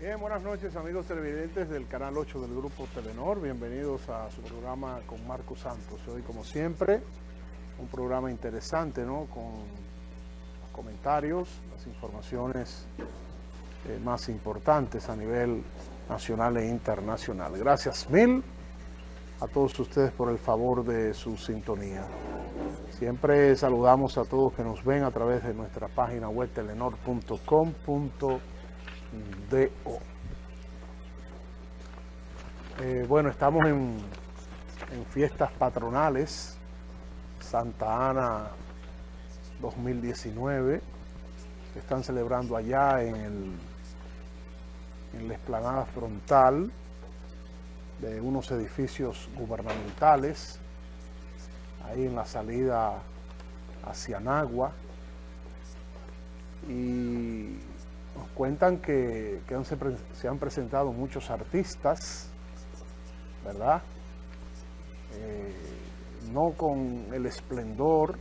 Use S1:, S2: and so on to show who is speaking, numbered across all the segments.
S1: Bien, buenas noches amigos televidentes del canal 8 del Grupo Telenor. Bienvenidos a su programa con Marco Santos. Hoy, como siempre, un programa interesante, ¿no? Con los comentarios, las informaciones eh, más importantes a nivel nacional e internacional. Gracias mil a todos ustedes por el favor de su sintonía. Siempre saludamos a todos que nos ven a través de nuestra página web telenor.com.do. Eh, bueno, estamos en, en fiestas patronales, Santa Ana 2019, se están celebrando allá en, el, en la explanada frontal de unos edificios gubernamentales, ahí en la salida hacia Nagua, y cuentan que, que han, se, han presentado muchos artistas, ¿verdad? Eh, no con el esplendor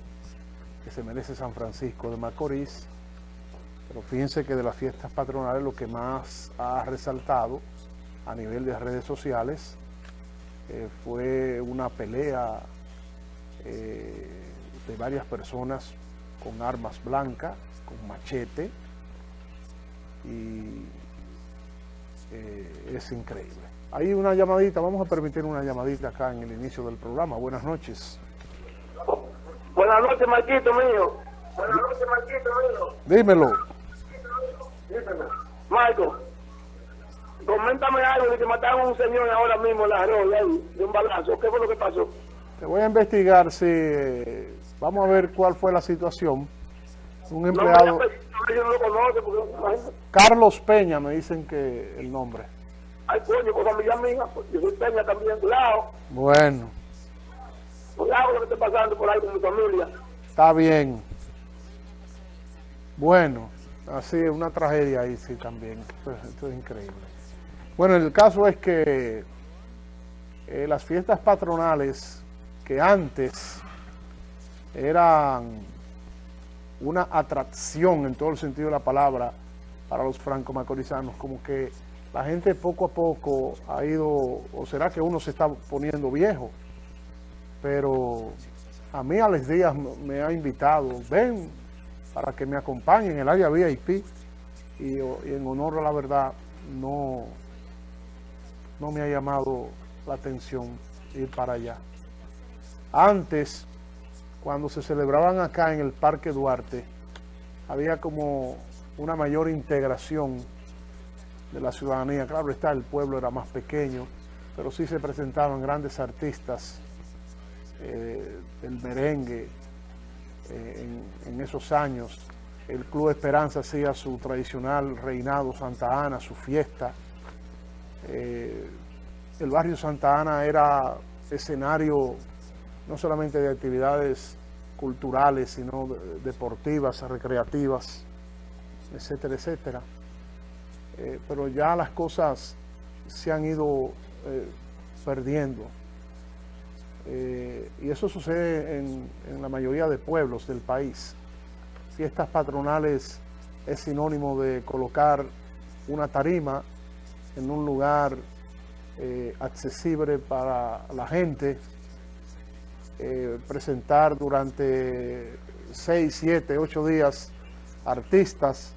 S1: que se merece San Francisco de Macorís, pero fíjense que de las fiestas patronales lo que más ha resaltado a nivel de redes sociales eh, fue una pelea eh, de varias personas con armas blancas, con machete, eh, es increíble. Hay una llamadita, vamos a permitir una llamadita acá en el inicio del programa. Buenas noches.
S2: Buenas noches, Marquito mío. Buenas noches, Marquito mío.
S1: Dímelo.
S2: Dímelo. Marco, coméntame algo de que mataron a un señor ahora mismo en la de un balazo. ¿Qué fue lo que pasó?
S1: Te voy a investigar si... Eh, vamos a ver cuál fue la situación. Un empleado...
S2: Porque...
S1: Carlos Peña, me dicen que el nombre.
S2: Ay, coño, con familia mía, pues, yo soy Peña también, cuidado.
S1: Bueno.
S2: Cuidado lo que esté pasando por ahí con mi familia.
S1: Está bien. Bueno, así es una tragedia ahí sí también. Esto, esto es increíble. Bueno, el caso es que eh, las fiestas patronales que antes eran una atracción en todo el sentido de la palabra para los franco-macorizanos, como que la gente poco a poco ha ido, o será que uno se está poniendo viejo, pero a mí Alex Díaz me ha invitado, ven para que me acompañen en el área VIP, y, y en honor a la verdad no, no me ha llamado la atención ir para allá. Antes, cuando se celebraban acá en el Parque Duarte, había como una mayor integración de la ciudadanía. Claro está, el pueblo era más pequeño, pero sí se presentaban grandes artistas eh, del merengue eh, en, esos años. El Club Esperanza hacía su tradicional reinado Santa Ana, su fiesta. Eh, el barrio Santa Ana era escenario no solamente de actividades culturales, sino de, deportivas, recreativas, etcétera, etcétera. Eh, pero ya las cosas se han ido eh, perdiendo. Eh, y eso sucede en, en, la mayoría de pueblos del país. Fiestas patronales es sinónimo de colocar una tarima en un lugar accesible para la gente, eh, presentar durante 6, 7, 8 días artistas,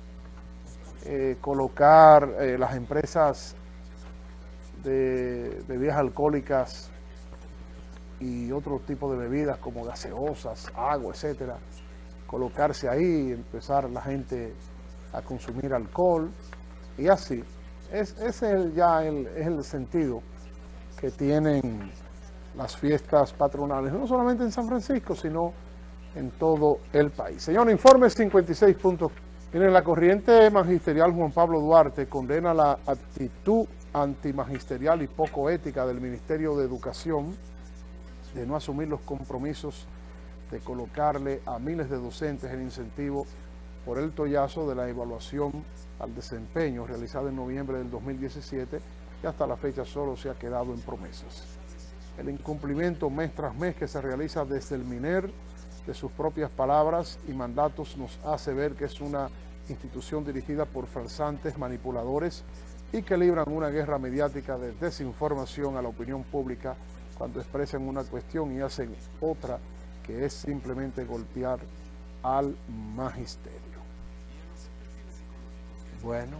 S1: eh, colocar eh, las empresas de bebidas alcohólicas y otro tipo de bebidas como gaseosas, agua, etcétera, colocarse ahí, empezar la gente a consumir alcohol y así. Es, es el, ya el, es el sentido que tienen las fiestas patronales, no solamente en San Francisco, sino en todo el país. Señor, informe 56 puntos. Miren, la corriente magisterial Juan Pablo Duarte condena la actitud antimagisterial y poco ética del Ministerio de Educación de no asumir los compromisos de colocarle a miles de docentes el incentivo por el tollazo de la evaluación al desempeño realizada en noviembre del 2017 y hasta la fecha solo se ha quedado en promesas. El incumplimiento mes tras mes que se realiza desde el MINER de sus propias palabras y mandatos nos hace ver que es una institución dirigida por farsantes, manipuladores y que libran una guerra mediática de desinformación a la opinión pública cuando expresan una cuestión y hacen otra que es simplemente golpear al magisterio. Bueno,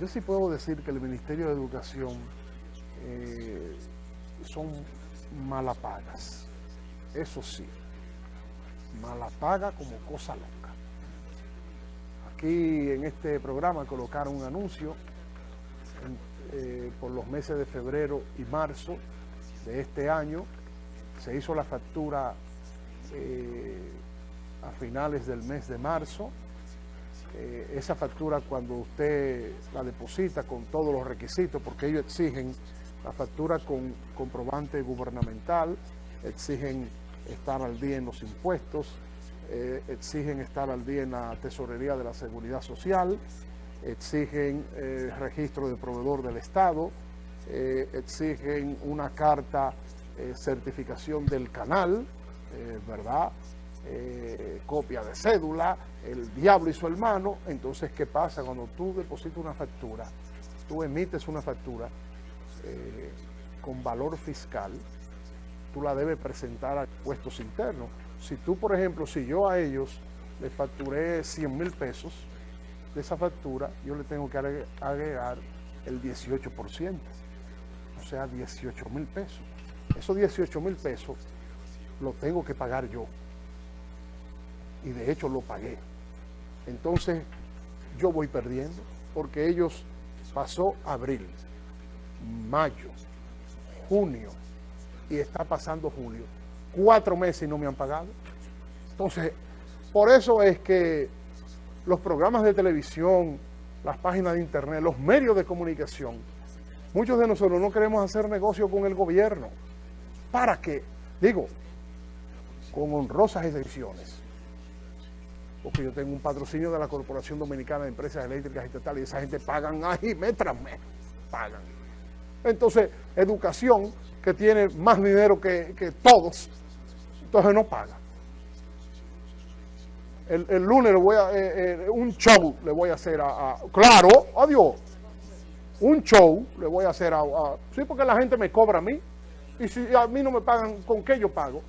S1: yo sí puedo decir que el Ministerio de Educación eh, son malapagas, eso sí, malapaga como cosa loca. Aquí en este programa colocaron un anuncio eh, por los meses de febrero y marzo de este año, se hizo la factura eh, a finales del mes de marzo, eh, esa factura cuando usted la deposita con todos los requisitos, porque ellos exigen la factura con comprobante gubernamental, exigen estar al día en los impuestos, eh, exigen estar al día en la tesorería de la seguridad social, exigen eh, registro de proveedor del Estado, exigen una carta certificación del canal, ¿verdad?, eh, copia de cédula, el diablo y su hermano, entonces ¿qué pasa? Cuando tú depositas una factura, tú emites una factura eh, con valor fiscal, tú la debes presentar a puestos internos. Si tú, por ejemplo, si yo a ellos les facturé 100 mil pesos de esa factura, yo le tengo que agregar el 18%, o sea, 18 mil pesos. Esos 18 mil pesos los tengo que pagar yo y de hecho lo pagué. Entonces yo voy perdiendo porque ellos pasó abril, mayo, junio y está pasando julio. Cuatro meses y no me han pagado. Entonces, por eso es que los programas de televisión, las páginas de internet, los medios de comunicación, muchos de nosotros no queremos hacer negocio con el gobierno. ¿Para qué? Digo, con honrosas excepciones porque yo tengo un patrocinio de la Corporación Dominicana de Empresas Eléctricas Estatales y esa gente pagan ahí mes tras pagan. Entonces, educación, que tiene más dinero que, todos, entonces no paga. El, lunes le voy a, eh, eh, un show le voy a hacer a, claro, adiós, un show le voy a hacer a, sí, porque la gente me cobra a mí, y si a mí no me pagan, ¿con qué yo pago?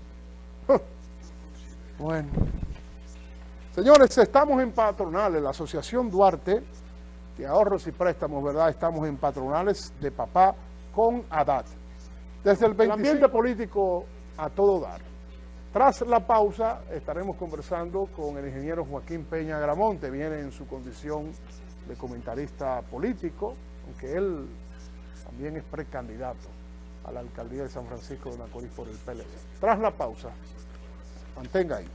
S1: bueno. Señores, estamos en patronales, la Asociación Duarte de Ahorros y Préstamos, ¿verdad? Estamos en patronales de papá con ADAT. Desde el 25... ambiente político a todo dar. Tras la pausa estaremos conversando con el ingeniero Joaquín Peña Gramonte, viene en su condición de comentarista político, aunque él también es precandidato a la alcaldía de San Francisco de Macorís por el PLD. Tras la pausa, mantenga ahí.